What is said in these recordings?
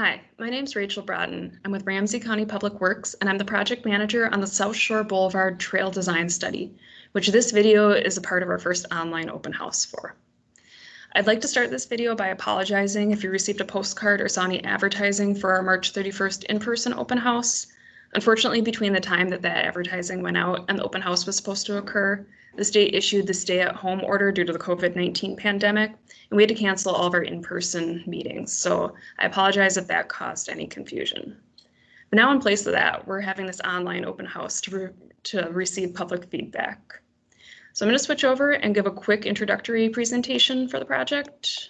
Hi, my name is Rachel Broughton. I'm with Ramsey County Public Works, and I'm the project manager on the South Shore Boulevard Trail Design Study, which this video is a part of our first online open house for. I'd like to start this video by apologizing if you received a postcard or saw any advertising for our March 31st in-person open house. Unfortunately, between the time that that advertising went out and the open house was supposed to occur, the state issued the stay-at-home order due to the COVID-19 pandemic, and we had to cancel all of our in-person meetings. So I apologize if that caused any confusion. But now in place of that, we're having this online open house to, re to receive public feedback. So I'm going to switch over and give a quick introductory presentation for the project.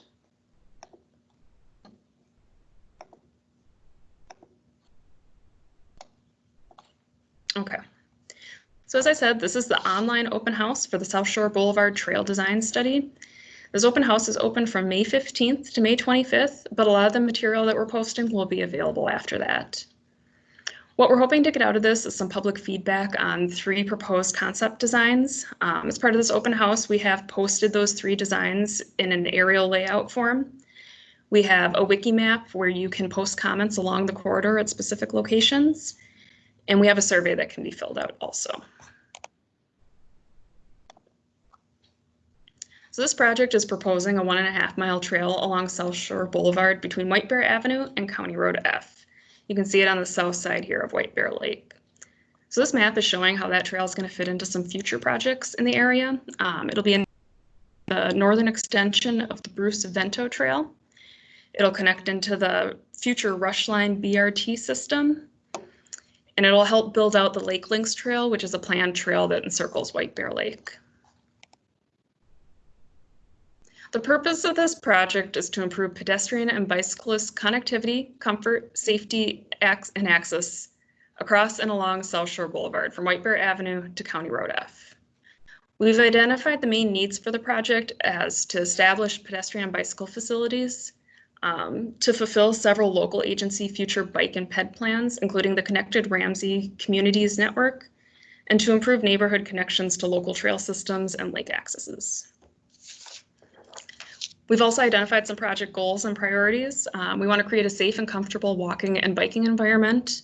Okay. So as I said, this is the online open house for the South Shore Boulevard Trail Design Study. This open house is open from May 15th to May 25th, but a lot of the material that we're posting will be available after that. What we're hoping to get out of this is some public feedback on three proposed concept designs. Um, as part of this open house, we have posted those three designs in an aerial layout form. We have a wiki map where you can post comments along the corridor at specific locations. And we have a survey that can be filled out also. So this project is proposing a one and a half mile trail along South Shore Boulevard between White Bear Avenue and County Road F. You can see it on the south side here of White Bear Lake. So this map is showing how that trail is going to fit into some future projects in the area. Um, it'll be in the northern extension of the Bruce Vento Trail. It'll connect into the future Rush Line BRT system. And it'll help build out the Lake Links Trail, which is a planned trail that encircles White Bear Lake. The purpose of this project is to improve pedestrian and bicyclist connectivity, comfort, safety, and access across and along South Shore Boulevard from White Bear Avenue to County Road F. We've identified the main needs for the project as to establish pedestrian and bicycle facilities, um, to fulfill several local agency future bike and ped plans, including the Connected Ramsey Communities Network, and to improve neighborhood connections to local trail systems and lake accesses. We've also identified some project goals and priorities. Um, we want to create a safe and comfortable walking and biking environment.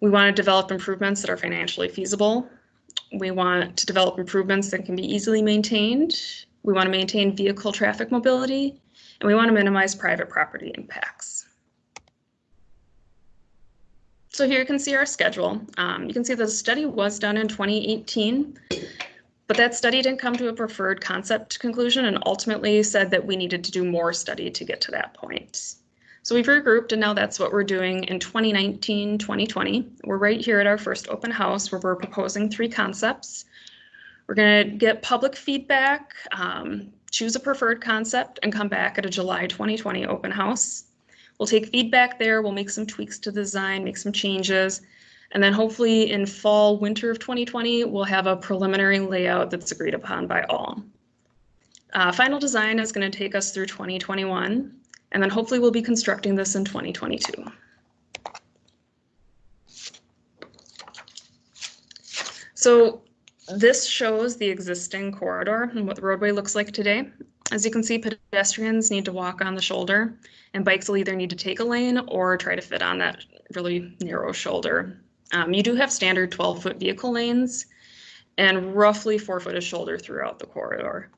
We want to develop improvements that are financially feasible. We want to develop improvements that can be easily maintained. We want to maintain vehicle traffic mobility, and we want to minimize private property impacts. So here you can see our schedule. Um, you can see the study was done in 2018. But that study didn't come to a preferred concept conclusion and ultimately said that we needed to do more study to get to that point. So we've regrouped and now that's what we're doing in 2019, 2020. We're right here at our first open house where we're proposing three concepts. We're gonna get public feedback, um, choose a preferred concept and come back at a July 2020 open house. We'll take feedback there, we'll make some tweaks to the design, make some changes, and then hopefully in fall, winter of 2020, we'll have a preliminary layout that's agreed upon by all. Uh, final design is going to take us through 2021, and then hopefully we'll be constructing this in 2022. So this shows the existing corridor and what the roadway looks like today. As you can see, pedestrians need to walk on the shoulder and bikes will either need to take a lane or try to fit on that really narrow shoulder. Um, you do have standard 12 foot vehicle lanes and roughly four foot of shoulder throughout the corridor.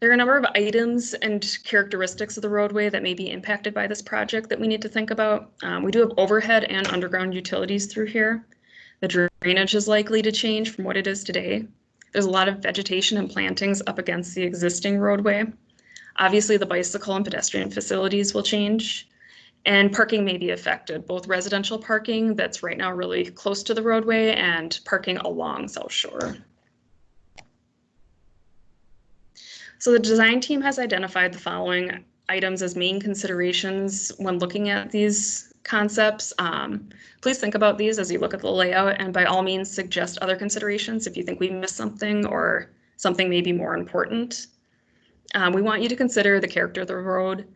There are a number of items and characteristics of the roadway that may be impacted by this project that we need to think about. Um, we do have overhead and underground utilities through here. The drainage is likely to change from what it is today. There's a lot of vegetation and plantings up against the existing roadway. Obviously, the bicycle and pedestrian facilities will change. And parking may be affected, both residential parking that's right now really close to the roadway and parking along South Shore. So the design team has identified the following items as main considerations when looking at these concepts. Um, please think about these as you look at the layout and by all means suggest other considerations if you think we missed something or something may be more important. Um, we want you to consider the character of the road,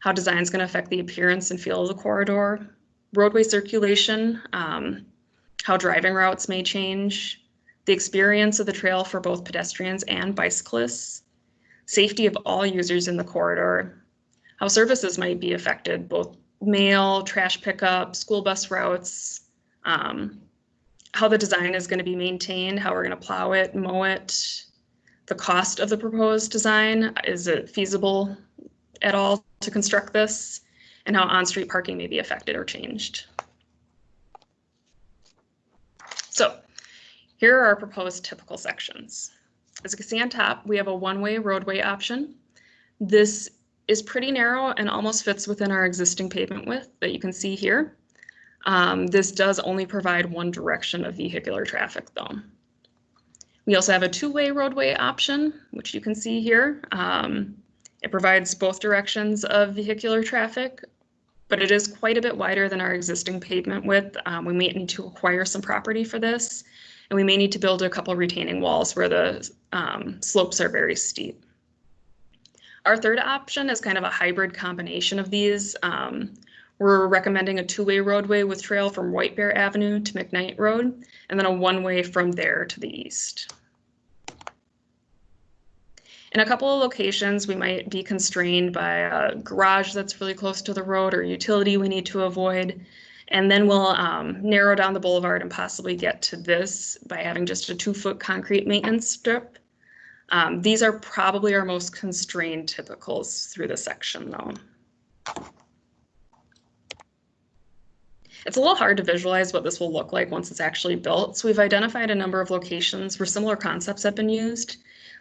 how design is going to affect the appearance and feel of the corridor, roadway circulation, um, how driving routes may change, the experience of the trail for both pedestrians and bicyclists, safety of all users in the corridor, how how services might be affected, both mail, trash pickup, school bus routes, um, how the design is going to be maintained, how we're going to plow it, mow it, the cost of the proposed design, is it feasible at all to construct this, and how on-street parking may be affected or changed. So here are our proposed typical sections. As you can see on top, we have a one-way roadway option. This is pretty narrow and almost fits within our existing pavement width that you can see here. Um, this does only provide one direction of vehicular traffic though. We also have a two-way roadway option, which you can see here. Um, it provides both directions of vehicular traffic, but it is quite a bit wider than our existing pavement width. Um, we may need to acquire some property for this, and we may need to build a couple retaining walls where the um, slopes are very steep. Our third option is kind of a hybrid combination of these. Um, we're recommending a two-way roadway with trail from White Bear Avenue to McKnight Road, and then a one-way from there to the east. In a couple of locations, we might be constrained by a garage that's really close to the road or utility we need to avoid. And then we'll um, narrow down the boulevard and possibly get to this by having just a two foot concrete maintenance strip. Um, these are probably our most constrained typicals through the section though. It's a little hard to visualize what this will look like once it's actually built. So we've identified a number of locations where similar concepts have been used.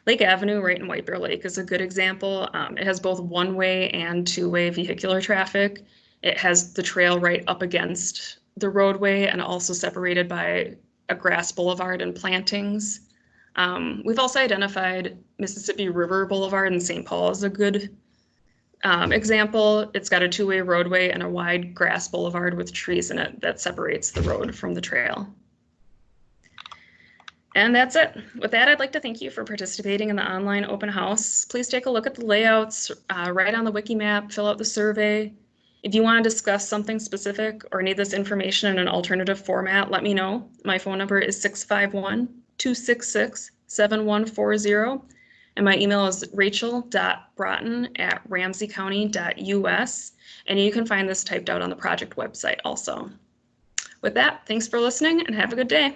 Lake Avenue right in White Bear Lake is a good example. Um, it has both one-way and two-way vehicular traffic. It has the trail right up against the roadway and also separated by a grass boulevard and plantings. Um, we've also identified Mississippi River Boulevard in St. Paul as a good um, example. It's got a two-way roadway and a wide grass boulevard with trees in it that separates the road from the trail. And that's it. With that, I'd like to thank you for participating in the online open house. Please take a look at the layouts, uh, write on the wiki map, fill out the survey. If you want to discuss something specific or need this information in an alternative format, let me know. My phone number is 651-266-7140. And my email is rachel.broughton at ramseycounty.us. And you can find this typed out on the project website also. With that, thanks for listening and have a good day.